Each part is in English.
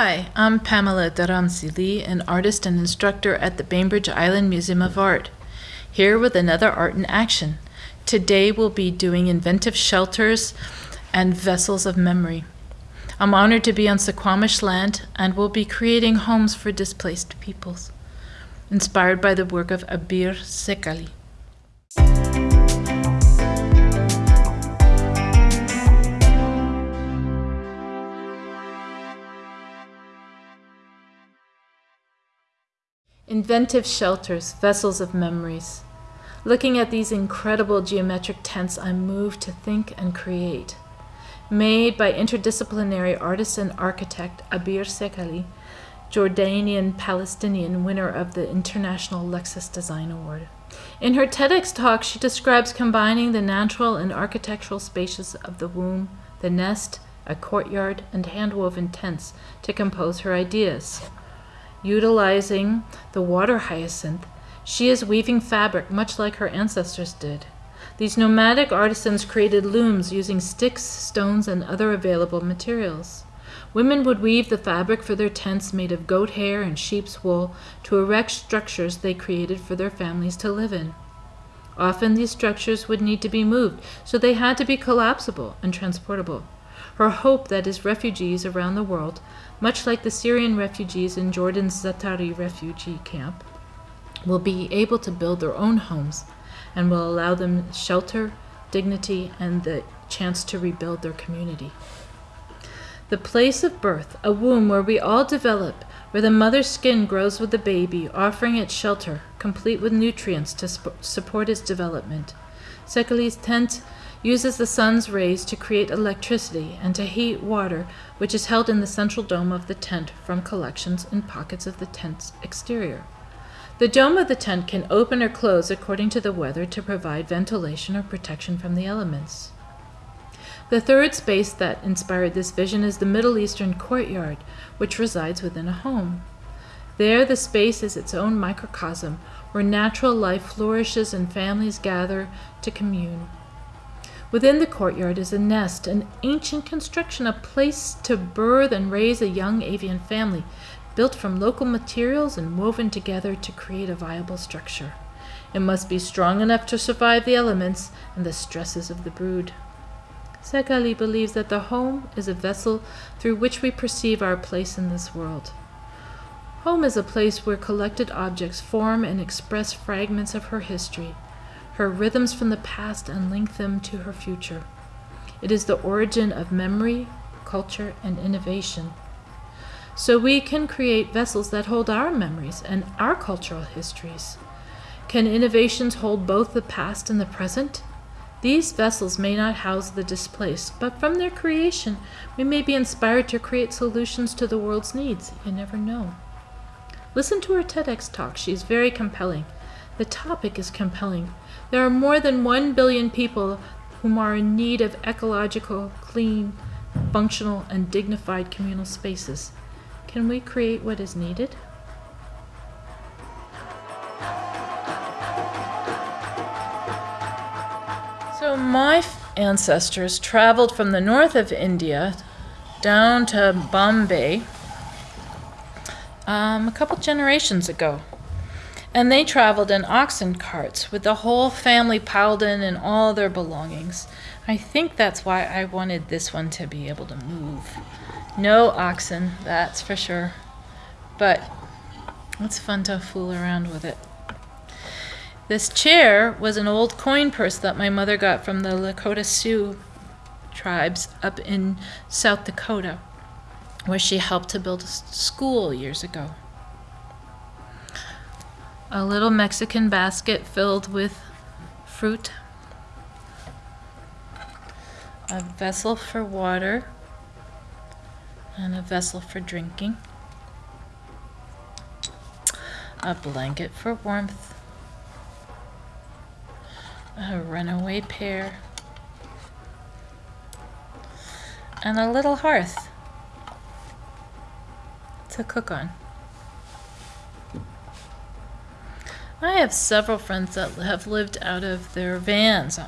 Hi, I'm Pamela Dharamsi Lee, an artist and instructor at the Bainbridge Island Museum of Art. Here with another Art in Action. Today we'll be doing inventive shelters and vessels of memory. I'm honored to be on Suquamish land and will be creating homes for displaced peoples, inspired by the work of Abeer Seikaly. Inventive shelters, vessels of memories. Looking at these incredible geometric tents, I'm moved to think and create. Made by interdisciplinary artist and architect Abeer Seikaly, Jordanian Palestinian winner of the International Lexus Design Award. In her TEDx talk, she describes combining the natural and architectural spaces of the womb, the nest, a courtyard, and hand-woven tents to compose her ideas. Utilizing the water hyacinth, she is weaving fabric much like her ancestors did. These nomadic artisans created looms using sticks, stones, and other available materials. Women would weave the fabric for their tents made of goat hair and sheep's wool to erect structures they created for their families to live in. Often these structures would need to be moved, so they had to be collapsible and transportable. Her hope that is refugees around the world much like the Syrian refugees in Jordan's Zaatari refugee camp, will be able to build their own homes and will allow them shelter, dignity, and the chance to rebuild their community. The place of birth, a womb where we all develop, where the mother's skin grows with the baby, offering it shelter, complete with nutrients to support its development. Seikaly's tent uses the sun's rays to create electricity and to heat water, which is held in the central dome of the tent from collections in pockets of the tent's exterior. The dome of the tent can open or close according to the weather to provide ventilation or protection from the elements. The third space that inspired this vision is the Middle Eastern courtyard, which resides within a home. There, the space is its own microcosm, where natural life flourishes and families gather to commune. Within the courtyard is a nest, an ancient construction, a place to birth and raise a young avian family, built from local materials and woven together to create a viable structure. It must be strong enough to survive the elements and the stresses of the brood. Seikaly believes that the home is a vessel through which we perceive our place in this world. Home is a place where collected objects form and express fragments of her history, her rhythms from the past and link them to her future. It is the origin of memory, culture, and innovation. So we can create vessels that hold our memories and our cultural histories. Can innovations hold both the past and the present? These vessels may not house the displaced, but from their creation, we may be inspired to create solutions to the world's needs. You never know. Listen to her TEDx talk. She's very compelling. The topic is compelling. There are more than 1 billion people whom are in need of ecological, clean, functional, and dignified communal spaces. Can we create what is needed? So my ancestors traveled from the north of India down to Bombay um, a couple generations ago. And they traveled in oxen carts with the whole family piled in and all their belongings. I think that's why I wanted this one to be able to move. No oxen, that's for sure. But it's fun to fool around with it. This chair was an old coin purse that my mother got from the Lakota Sioux tribes up in South Dakota, where she helped to build a school years ago. A little Mexican basket filled with fruit, a vessel for water, and a vessel for drinking, a blanket for warmth, a runaway pear, and a little hearth to cook on. I have several friends that have lived out of their vans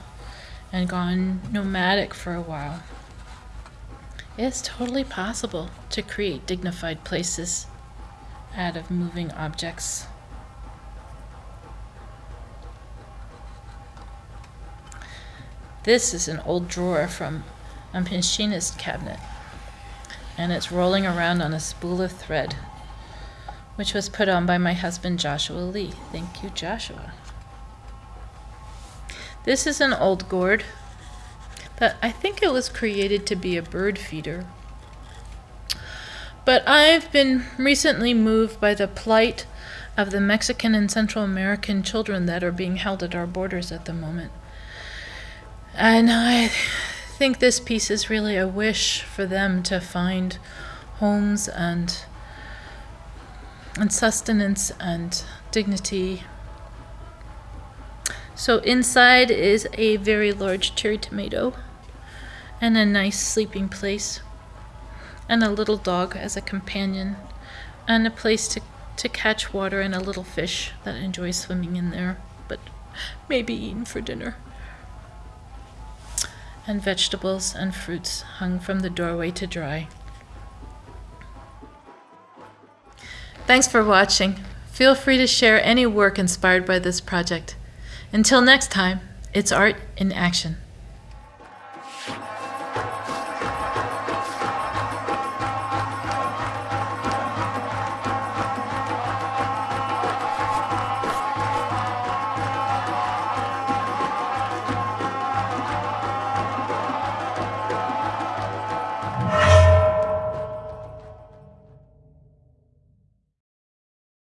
and gone nomadic for a while. It's totally possible to create dignified places out of moving objects. This is an old drawer from a machinist cabinet, and it's rolling around on a spool of thread, which was put on by my husband Joshua Lee. Thank you, Joshua. This is an old gourd that I think it was created to be a bird feeder. But I've been recently moved by the plight of the Mexican and Central American children that are being held at our borders at the moment. And I think this piece is really a wish for them to find homes and and sustenance and dignity. So inside is a very large cherry tomato and a nice sleeping place and a little dog as a companion and a place to, to catch water and a little fish that enjoys swimming in there but maybe eaten for dinner and vegetables and fruits hung from the doorway to dry. Thanks for watching. Feel free to share any work inspired by this project. Until next time, it's art in action.